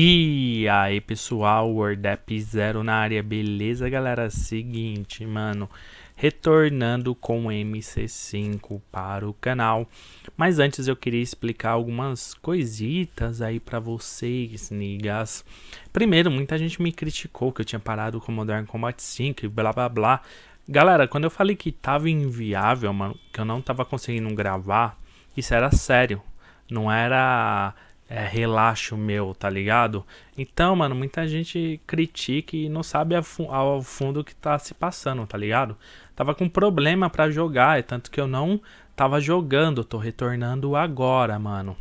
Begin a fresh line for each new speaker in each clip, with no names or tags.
E aí pessoal, WordApp Zero na área, beleza galera? Seguinte, mano, retornando com MC5 para o canal. Mas antes eu queria explicar algumas coisitas aí para vocês, nigas. Primeiro, muita gente me criticou que eu tinha parado com Modern Combat 5 e blá blá blá. Galera, quando eu falei que tava inviável, mano, que eu não tava conseguindo gravar, isso era sério. Não era é, relaxo meu, tá ligado? Então, mano, muita gente critica e não sabe ao fundo o que tá se passando, tá ligado? Tava com problema para jogar, é tanto que eu não tava jogando, tô retornando agora, mano.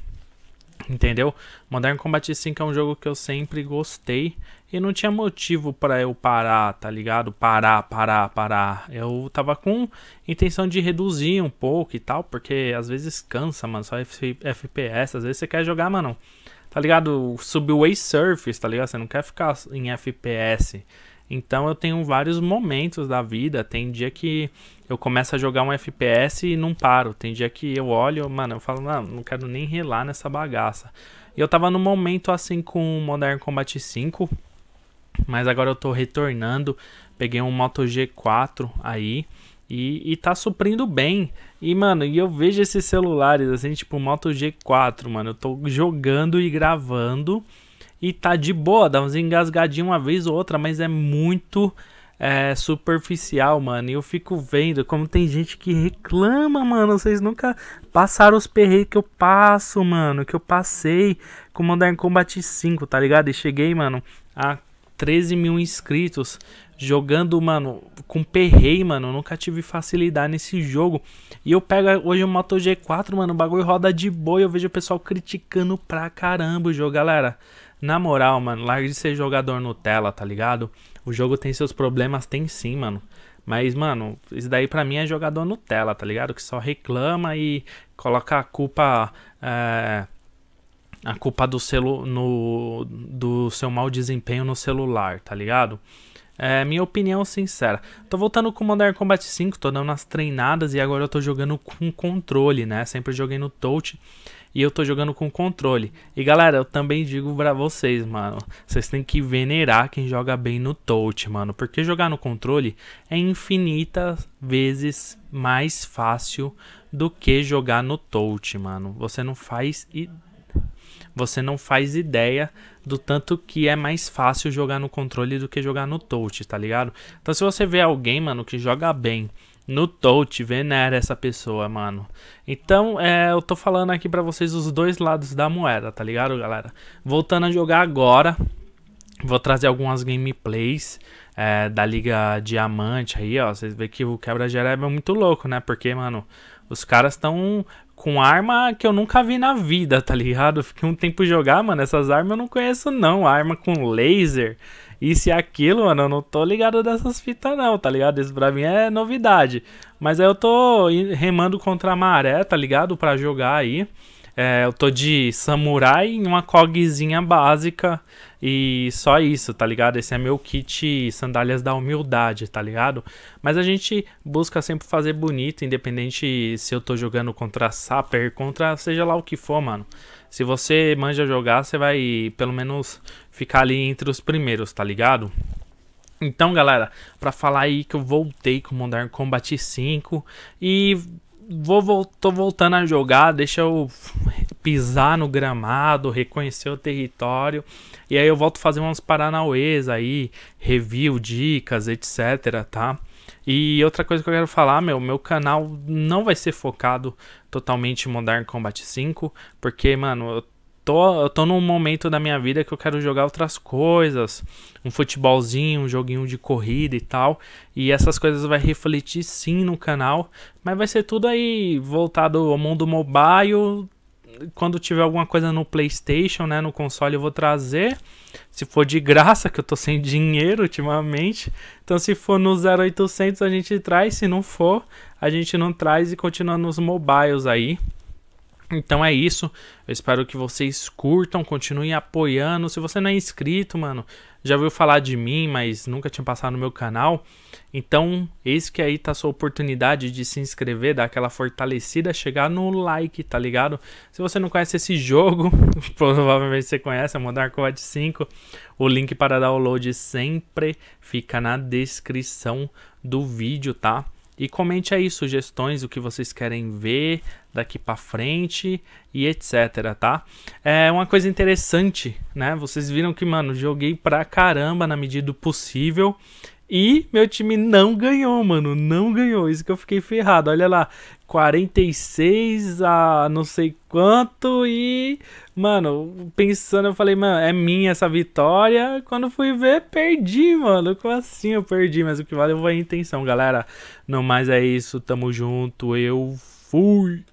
Entendeu? Modern Combat 5 é um jogo que eu sempre gostei e não tinha motivo para eu parar, tá ligado? Parar, parar, parar. Eu tava com intenção de reduzir um pouco e tal, porque às vezes cansa, mano, só FPS, às vezes você quer jogar, mano, tá ligado? Subway Surface, tá ligado? Você não quer ficar em FPS. Então eu tenho vários momentos da vida. Tem dia que eu começo a jogar um FPS e não paro. Tem dia que eu olho, mano, eu falo, não, não quero nem relar nessa bagaça. E eu tava num momento assim com Modern Combat 5, mas agora eu tô retornando. Peguei um Moto G4 aí. E, e tá suprindo bem. E, mano, e eu vejo esses celulares, assim, tipo Moto G4, mano. Eu tô jogando e gravando. E tá de boa, dá uns engasgadinhos uma vez ou outra, mas é muito é, superficial, mano. E eu fico vendo como tem gente que reclama, mano. Vocês nunca passaram os perreios que eu passo, mano. Que eu passei com Modern Combat 5, tá ligado? E cheguei, mano, a 13 mil inscritos jogando, mano, com perrei, mano. nunca tive facilidade nesse jogo. E eu pego hoje o Moto G4, mano, o bagulho roda de boa. Eu vejo o pessoal criticando pra caramba o jogo, galera. Na moral, mano, larga de ser jogador Nutella, tá ligado? O jogo tem seus problemas, tem sim, mano. Mas, mano, isso daí pra mim é jogador Nutella, tá ligado? Que só reclama e coloca a culpa. É, a culpa do, celu no, do seu mau desempenho no celular, tá ligado? É minha opinião sincera. Tô voltando com Modern Combat 5, tô dando umas treinadas e agora eu tô jogando com controle, né? Sempre joguei no touch e eu tô jogando com controle. E galera, eu também digo pra vocês, mano, vocês têm que venerar quem joga bem no touch, mano, porque jogar no controle é infinitas vezes mais fácil do que jogar no touch, mano. Você não faz você não faz ideia do tanto que é mais fácil jogar no controle do que jogar no touch, tá ligado? Então se você vê alguém, mano, que joga bem no touch, venera essa pessoa, mano. Então, é, eu tô falando aqui pra vocês os dois lados da moeda, tá ligado, galera? Voltando a jogar agora, vou trazer algumas gameplays é, da Liga Diamante aí, ó. Vocês veem que o quebra-gera é muito louco, né? Porque, mano, os caras estão com arma que eu nunca vi na vida, tá ligado? fiquei um tempo jogar, mano, essas armas eu não conheço não. Arma com laser, isso e aquilo, mano, eu não tô ligado dessas fitas não, tá ligado? Isso pra mim é novidade. Mas aí eu tô remando contra a maré, tá ligado? Pra jogar aí. É, eu tô de samurai em uma cogzinha básica e só isso, tá ligado? Esse é meu kit sandálias da humildade, tá ligado? Mas a gente busca sempre fazer bonito, independente se eu tô jogando contra Sapper, contra seja lá o que for, mano. Se você manja jogar, você vai pelo menos ficar ali entre os primeiros, tá ligado? Então, galera, para falar aí que eu voltei com Modern Combat 5 e vou, tô voltando a jogar, deixa eu pisar no gramado, reconhecer o território. E aí eu volto fazer uns paranauês aí, review, dicas, etc, tá? E outra coisa que eu quero falar, meu, meu canal não vai ser focado totalmente em Modern Combat 5, porque, mano, eu tô, eu tô num momento da minha vida que eu quero jogar outras coisas, um futebolzinho, um joguinho de corrida e tal, e essas coisas vai refletir sim no canal, mas vai ser tudo aí voltado ao mundo mobile. Quando tiver alguma coisa no PlayStation, né, no console eu vou trazer. Se for de graça, que eu tô sem dinheiro ultimamente. Então se for no 0800 a gente traz, se não for, a gente não traz e continua nos mobiles aí. Então é isso. Eu espero que vocês curtam, continuem apoiando. Se você não é inscrito, mano, já ouviu falar de mim, mas nunca tinha passado no meu canal. Então, eis que aí tá a sua oportunidade de se inscrever, dar aquela fortalecida, chegar no like, tá ligado? Se você não conhece esse jogo, provavelmente você conhece, é Modern Combat 5. O link para download sempre fica na descrição do vídeo, tá? E comente aí sugestões, o que vocês querem ver daqui para frente e etc, tá? É uma coisa interessante, né? Vocês viram que, mano, joguei pra caramba na medida do possível e meu time não ganhou, mano. Não ganhou. Isso que eu fiquei ferrado. Olha lá. 46 a não sei quanto. E, mano, pensando, eu falei, mano, é minha essa vitória. Quando fui ver, perdi, mano. Como assim eu perdi? Mas o que valeu foi a intenção, galera. Não mais é isso. Tamo junto. Eu fui.